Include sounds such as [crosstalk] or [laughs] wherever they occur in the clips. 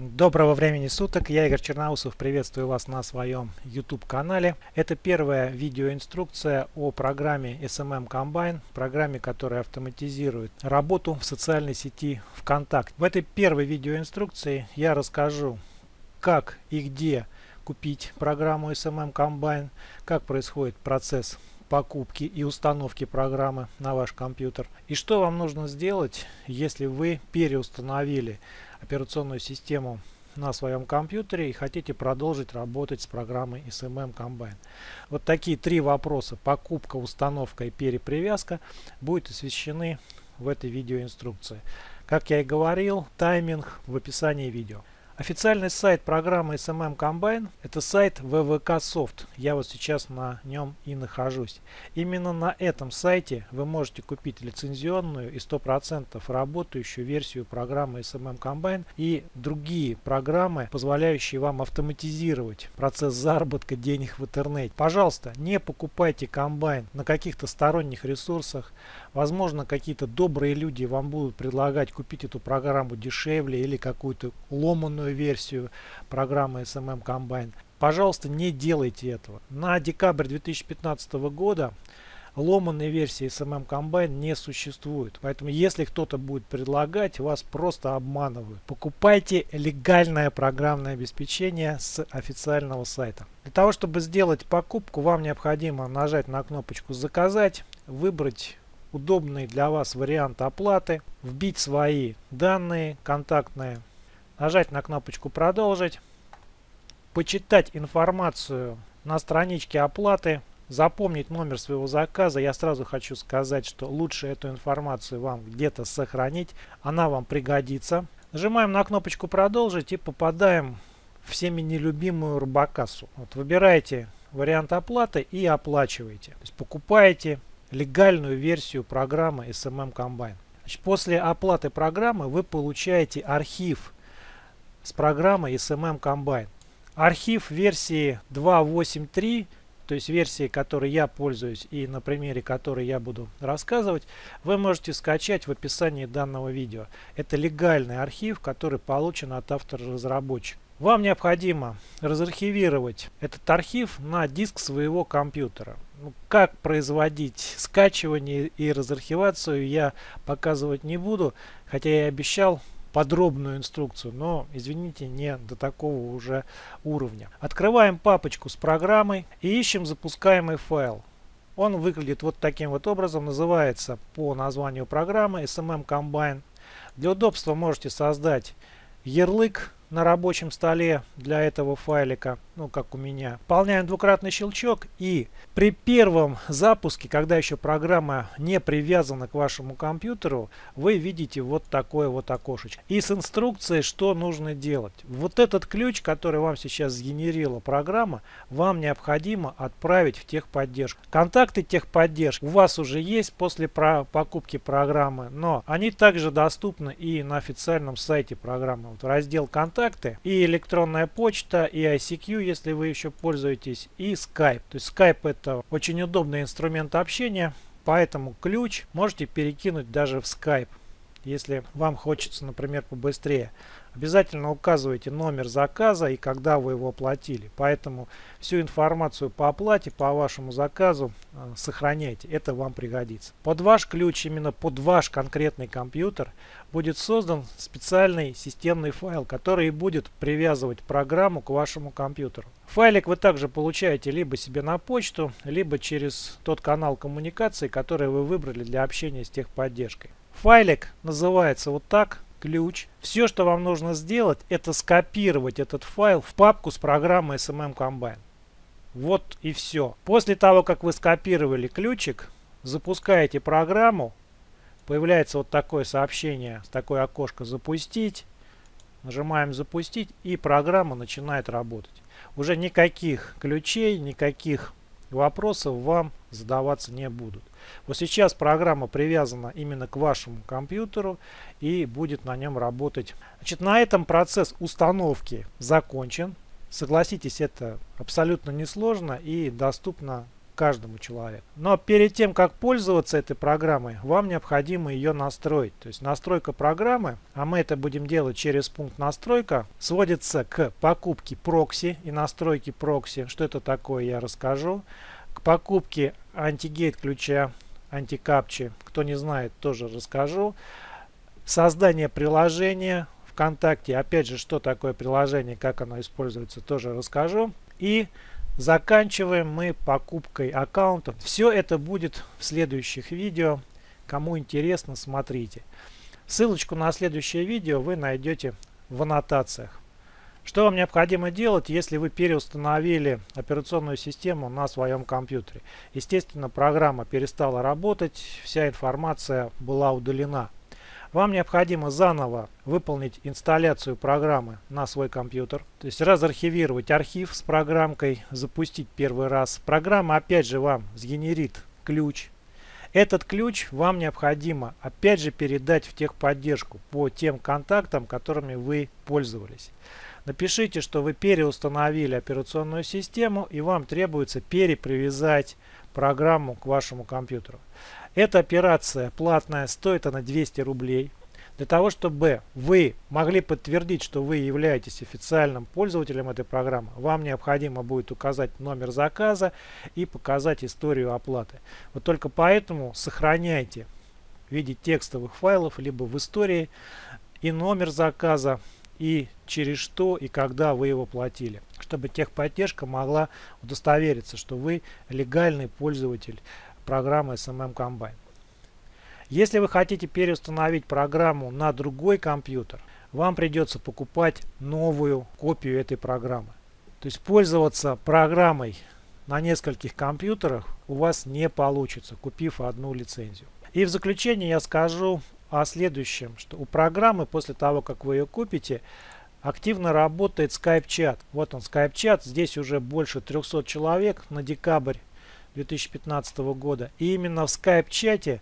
Доброго времени суток, я Игорь Черноусов, приветствую вас на своем YouTube канале. Это первая видеоинструкция о программе SMM Combine, программе, которая автоматизирует работу в социальной сети ВКонтакте. В этой первой видеоинструкции я расскажу, как и где купить программу SMM Combine, как происходит процесс покупки и установки программы на ваш компьютер. И что вам нужно сделать, если вы переустановили операционную систему на своем компьютере и хотите продолжить работать с программой SMM Combine. Вот такие три вопроса покупка, установка и перепривязка будут освещены в этой видеоинструкции. Как я и говорил, тайминг в описании видео. Официальный сайт программы SMM Combine это сайт VVK Soft. Я вот сейчас на нем и нахожусь. Именно на этом сайте вы можете купить лицензионную и 100% работающую версию программы SMM Combine и другие программы, позволяющие вам автоматизировать процесс заработка денег в интернете. Пожалуйста, не покупайте Combine на каких-то сторонних ресурсах. Возможно, какие-то добрые люди вам будут предлагать купить эту программу дешевле или какую-то ломаную полную версию программы SMM Combine. Пожалуйста, не делайте этого. На декабрь 2015 года ломанной версии SMM Combine не существует. Поэтому если кто-то будет предлагать, вас просто обманывают. Покупайте легальное программное обеспечение с официального сайта. Для того, чтобы сделать покупку, вам необходимо нажать на кнопочку «Заказать», выбрать удобный для вас вариант оплаты, вбить свои данные контактные, нажать на кнопочку «Продолжить», почитать информацию на страничке оплаты, запомнить номер своего заказа. Я сразу хочу сказать, что лучше эту информацию вам где-то сохранить, она вам пригодится. Нажимаем на кнопочку «Продолжить» и попадаем в всеми нелюбимую рыбакассу. Вот выбираете вариант оплаты и оплачиваете. То есть покупаете легальную версию программы SMM Combine. Значит, после оплаты программы вы получаете архив с программой SMM Combine. Архив версии 2.8.3, то есть версии, которой я пользуюсь и на примере которой я буду рассказывать, вы можете скачать в описании данного видео. Это легальный архив, который получен от автора-разработчика. Вам необходимо разархивировать этот архив на диск своего компьютера. Ну, как производить скачивание и разархивацию я показывать не буду, хотя я обещал подробную инструкцию, но, извините, не до такого уже уровня. Открываем папочку с программой и ищем запускаемый файл. Он выглядит вот таким вот образом, называется по названию программы SMM Combine. Для удобства можете создать ярлык на рабочем столе для этого файлика, ну как у меня. Выполняем двукратный щелчок и при первом запуске, когда еще программа не привязана к вашему компьютеру, вы видите вот такое вот окошечко. И с инструкцией, что нужно делать. Вот этот ключ, который вам сейчас сгенерила программа, вам необходимо отправить в техподдержку. Контакты техподдержки у вас уже есть после покупки программы, но они также доступны и на официальном сайте программы. Вот раздел контакт контакты, и электронная почта, и ICQ, если вы еще пользуетесь, и Skype. То есть Skype это очень удобный инструмент общения, поэтому ключ можете перекинуть даже в Skype, если вам хочется, например, побыстрее. Обязательно указывайте номер заказа и когда вы его оплатили. Поэтому всю информацию по оплате, по вашему заказу э, сохраняйте. Это вам пригодится. Под ваш ключ, именно под ваш конкретный компьютер, будет создан специальный системный файл, который будет привязывать программу к вашему компьютеру. Файлик вы также получаете либо себе на почту, либо через тот канал коммуникации, который вы выбрали для общения с техподдержкой. Файлик называется вот так ключ. Все, что вам нужно сделать, это скопировать этот файл в папку с программой SMM Combine. Вот и все. После того, как вы скопировали ключик, запускаете программу. Появляется вот такое сообщение, такое окошко «Запустить». Нажимаем «Запустить» и программа начинает работать. Уже никаких ключей, никаких вопросов вам задаваться не будут. Вот сейчас программа привязана именно к вашему компьютеру и будет на нем работать. Значит, на этом процесс установки закончен. Согласитесь, это абсолютно несложно и доступно каждому человеку. Но перед тем, как пользоваться этой программой, вам необходимо ее настроить. То есть настройка программы, а мы это будем делать через пункт настройка, сводится к покупке прокси и настройке прокси. Что это такое, я расскажу. К покупке антигейт ключа, антикапчи, кто не знает, тоже расскажу. Создание приложения ВКонтакте. Опять же, что такое приложение, как оно используется, тоже расскажу. И заканчиваем мы покупкой аккаунтов. Все это будет в следующих видео. Кому интересно, смотрите. Ссылочку на следующее видео вы найдете в аннотациях. Что вам необходимо делать, если вы переустановили операционную систему на своем компьютере? Естественно, программа перестала работать, вся информация была удалена. Вам необходимо заново выполнить инсталляцию программы на свой компьютер. То есть разархивировать архив с программкой, запустить первый раз. Программа опять же вам сгенерит ключ. Этот ключ вам необходимо опять же передать в техподдержку по тем контактам, которыми вы пользовались. Напишите, что вы переустановили операционную систему и вам требуется перепривязать программу к вашему компьютеру. Эта операция платная, стоит она 200 рублей. Для того, чтобы вы могли подтвердить, что вы являетесь официальным пользователем этой программы, вам необходимо будет указать номер заказа и показать историю оплаты. Вот только поэтому сохраняйте в виде текстовых файлов, либо в истории и номер заказа, и через что и когда вы его платили, чтобы техподдержка могла удостовериться, что вы легальный пользователь программы SMM Combine. Если вы хотите переустановить программу на другой компьютер, вам придется покупать новую копию этой программы. То есть пользоваться программой на нескольких компьютерах у вас не получится, купив одну лицензию. И в заключение я скажу о следующем, что у программы после того, как вы ее купите, активно работает Skype-чат. Вот он Skype-чат, здесь уже больше 300 человек на декабрь 2015 года. И именно в Skype-чате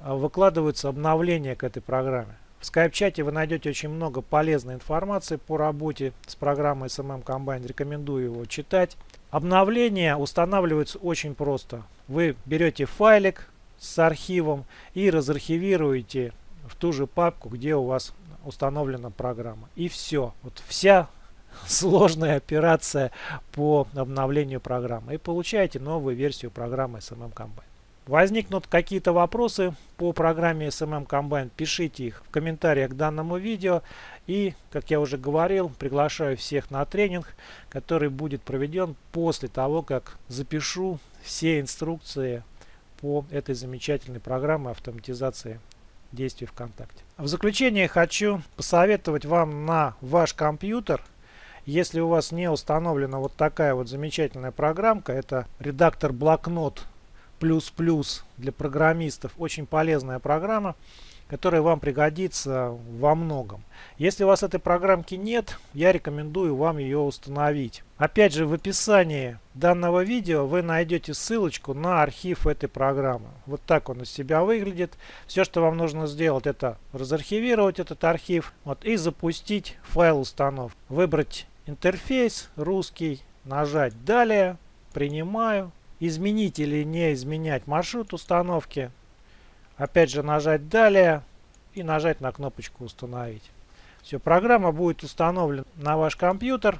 а, выкладываются обновления к этой программе. В Skype-чате вы найдете очень много полезной информации по работе с программой SMM Combine. Рекомендую его читать. Обновления устанавливаются очень просто. Вы берете файлик с архивом и разархивируете в ту же папку, где у вас установлена программа. И все. Вот вся [laughs] сложная операция по обновлению программы. И получаете новую версию программы SMM Combine. Возникнут какие-то вопросы по программе SMM Combine, пишите их в комментариях к данному видео. И, как я уже говорил, приглашаю всех на тренинг, который будет проведен после того, как запишу все инструкции по этой замечательной программе автоматизации действий ВКонтакте. В заключение хочу посоветовать вам на ваш компьютер если у вас не установлена вот такая вот замечательная программка, это редактор блокнот плюс-плюс для программистов. Очень полезная программа, которая вам пригодится во многом. Если у вас этой программки нет, я рекомендую вам ее установить. Опять же, в описании данного видео вы найдете ссылочку на архив этой программы. Вот так он из себя выглядит. Все, что вам нужно сделать, это разархивировать этот архив вот, и запустить файл установки. Выбрать интерфейс русский, нажать далее, принимаю, изменить или не изменять маршрут установки, опять же нажать далее и нажать на кнопочку установить. Все, программа будет установлена на ваш компьютер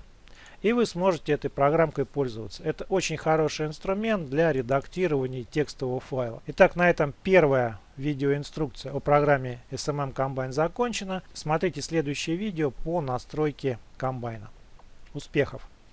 и вы сможете этой программкой пользоваться. Это очень хороший инструмент для редактирования текстового файла. Итак, на этом первая видеоинструкция о программе SMM Combine закончена. Смотрите следующее видео по настройке комбайна. Успехов!